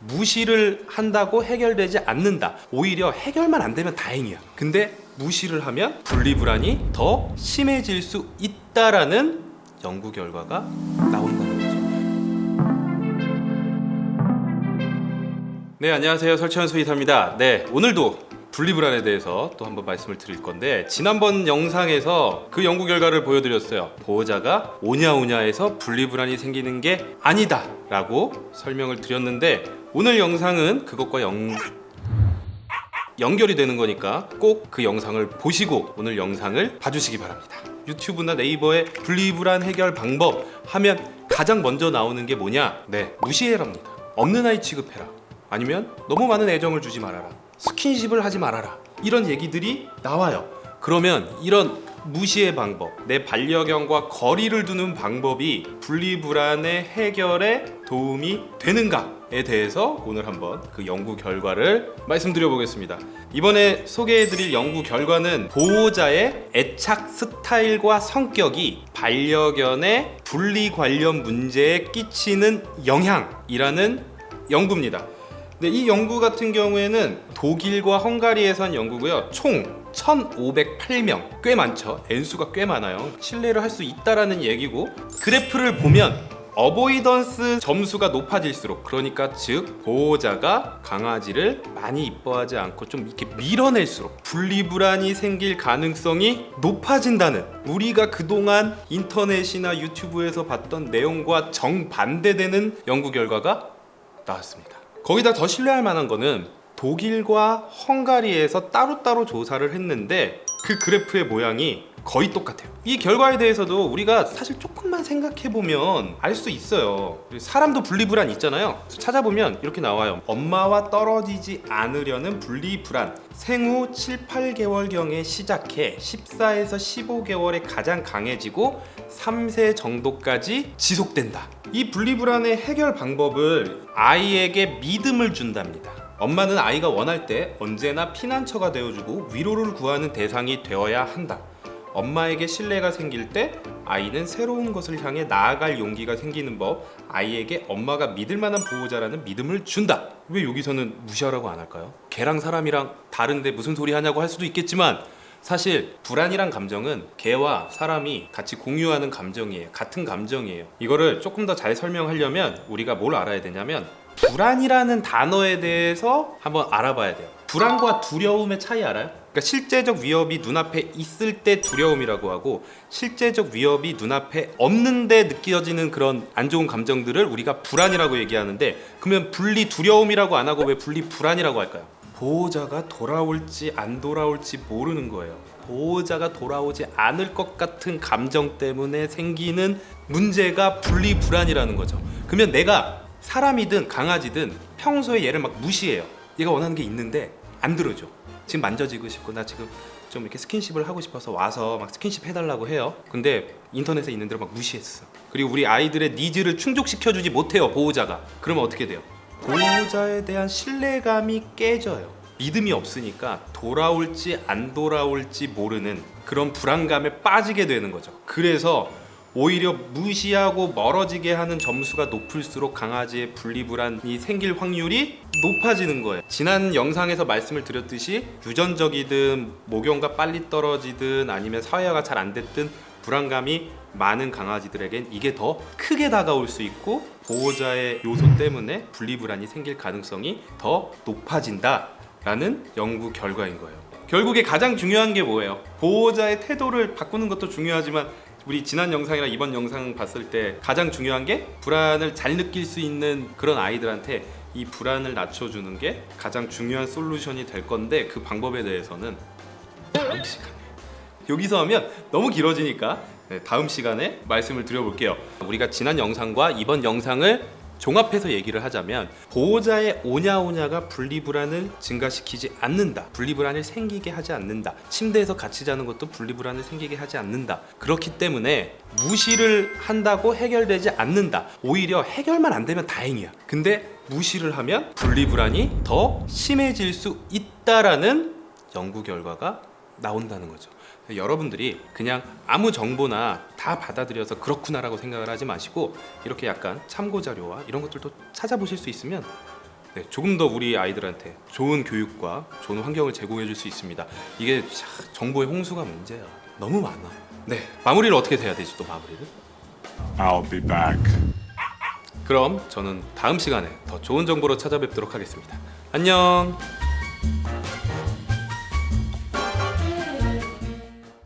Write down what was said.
무시를 한다고 해결되지 않는다. 오히려 해결만 안 되면 다행이야. 근데 무시를 하면 분리불안이 더 심해질 수 있다라는 연구 결과가 나온다는 거죠. 네 안녕하세요. 설치현 수의사입니다. 네 오늘도 분리불안에 대해서 또 한번 말씀을 드릴 건데 지난번 영상에서 그 연구 결과를 보여드렸어요. 보호자가 오냐오냐해서 분리불안이 생기는 게 아니다 라고 설명을 드렸는데 오늘 영상은 그것과 연... 연결이 되는 거니까 꼭 그 영상을 보시고 오늘 영상을 봐주시기 바랍니다. 유튜브나 네이버에 분리불안 해결 방법 하면 가장 먼저 나오는 게 뭐냐? 네 무시해랍니다. 없는 아이 취급해라. 아니면 너무 많은 애정을 주지 말아라. 스킨십을 하지 말아라. 이런 얘기들이 나와요. 그러면 이런 무시의 방법 내 반려견과 거리를 두는 방법이 분리불안의 해결에 도움이 되는가에 대해서 오늘 한번 그 연구 결과를 말씀드려 보겠습니다. 이번에 소개해드릴 연구 결과는 보호자의 애착 스타일과 성격이 반려견의 분리 관련 문제에 끼치는 영향이라는 연구입니다. 네, 이 연구 같은 경우에는 독일과 헝가리에서 한 연구고요. 총 1508명. 꽤 많죠. N수가 꽤 많아요. 신뢰를 할 수 있다라는 얘기고 그래프를 보면 어보이던스 점수가 높아질수록 그러니까 즉 보호자가 강아지를 많이 이뻐하지 않고 좀 이렇게 밀어낼수록 분리불안이 생길 가능성이 높아진다는 우리가 그동안 인터넷이나 유튜브에서 봤던 내용과 정반대되는 연구 결과가 나왔습니다. 거기다 더 신뢰할 만한 거는 독일과 헝가리에서 따로따로 조사를 했는데 그 그래프의 모양이 거의 똑같아요. 이 결과에 대해서도 우리가 사실 조금만 생각해보면 알 수 있어요. 사람도 분리불안 있잖아요. 찾아보면 이렇게 나와요. 엄마와 떨어지지 않으려는 분리불안. 생후 7, 8개월경에 시작해 14에서 15개월에 가장 강해지고 3세 정도까지 지속된다. 이 분리불안의 해결 방법을 아이에게 믿음을 준답니다 엄마는 아이가 원할 때 언제나 피난처가 되어주고 위로를 구하는 대상이 되어야 한다. 엄마에게 신뢰가 생길 때 아이는 새로운 것을 향해 나아갈 용기가 생기는 법 아이에게 엄마가 믿을 만한 보호자라는 믿음을 준다. 왜 여기서는 무시하라고 안 할까요? 걔랑 사람이랑 다른데 무슨 소리 하냐고 할 수도 있겠지만 사실 불안이란 감정은 개와 사람이 같이 공유하는 감정이에요. 같은 감정이에요. 이거를 조금 더 잘 설명하려면 우리가 뭘 알아야 되냐면 불안이라는 단어에 대해서 한번 알아봐야 돼요 불안과 두려움의 차이 알아요? 그러니까 실제적 위협이 눈앞에 있을 때 두려움이라고 하고 실제적 위협이 눈앞에 없는데 느껴지는 그런 안 좋은 감정들을 우리가 불안이라고 얘기하는데 그러면 분리 두려움이라고 안 하고 왜 분리 불안이라고 할까요? 보호자가 돌아올지 안 돌아올지 모르는 거예요 보호자가 돌아오지 않을 것 같은 감정 때문에 생기는 문제가 분리 불안이라는 거죠 그러면 내가 사람이든 강아지든 평소에 얘를 막 무시해요. 얘가 원하는 게 있는데 안 들어줘. 지금 만져지고 싶고 나 지금 좀 이렇게 스킨십을 하고 싶어서 와서 막 스킨십 해달라고 해요. 근데 인터넷에 있는 대로 막 무시했어. 그리고 우리 아이들의 니즈를 충족시켜주지 못해요 보호자가. 그러면 어떻게 돼요? 보호자에 대한 신뢰감이 깨져요. 믿음이 없으니까 돌아올지 안 돌아올지 모르는 그런 불안감에 빠지게 되는 거죠. 그래서 오히려 무시하고 멀어지게 하는 점수가 높을수록 강아지의 분리불안이 생길 확률이 높아지는 거예요 지난 영상에서 말씀을 드렸듯이 유전적이든 목욕과 빨리 떨어지든 아니면 사회화가 잘 안 됐든 불안감이 많은 강아지들에겐 이게 더 크게 다가올 수 있고 보호자의 요소 때문에 분리불안이 생길 가능성이 더 높아진다 라는 연구 결과인 거예요 결국에 가장 중요한 게 뭐예요? 보호자의 태도를 바꾸는 것도 중요하지만 우리 지난 영상이나 이번 영상 봤을 때 가장 중요한 게 불안을 잘 느낄 수 있는 그런 아이들한테 이 불안을 낮춰주는 게 가장 중요한 솔루션이 될 건데 그 방법에 대해서는 다음 시간에. 여기서 하면 너무 길어지니까. 네, 다음 시간에 말씀을 드려볼게요. 우리가 지난 영상과 이번 영상을 종합해서 얘기를 하자면 보호자의 오냐오냐가 분리불안을 증가시키지 않는다. 분리불안을 생기게 하지 않는다. 침대에서 같이 자는 것도 분리불안을 생기게 하지 않는다. 그렇기 때문에 무시를 한다고 해결되지 않는다. 오히려 해결만 안 되면 다행이야. 근데 무시를 하면 분리불안이 더 심해질 수 있다라는 연구 결과가 나온다는 거죠 여러분들이 그냥 아무 정보나 다 받아들여서 그렇구나 라고 생각을 하지 마시고 이렇게 약간 참고 자료와 이런 것들도 찾아보실 수 있으면 네, 조금 더 우리 아이들한테 좋은 교육과 좋은 환경을 제공해 줄 수 있습니다. 이게 참 정보의 홍수가 문제야. 너무 많아. 네, 마무리를 어떻게 돼야 되지 또 마무리를? I'll be back. 그럼 저는 다음 시간에 더 좋은 정보로 찾아뵙도록 하겠습니다. 안녕.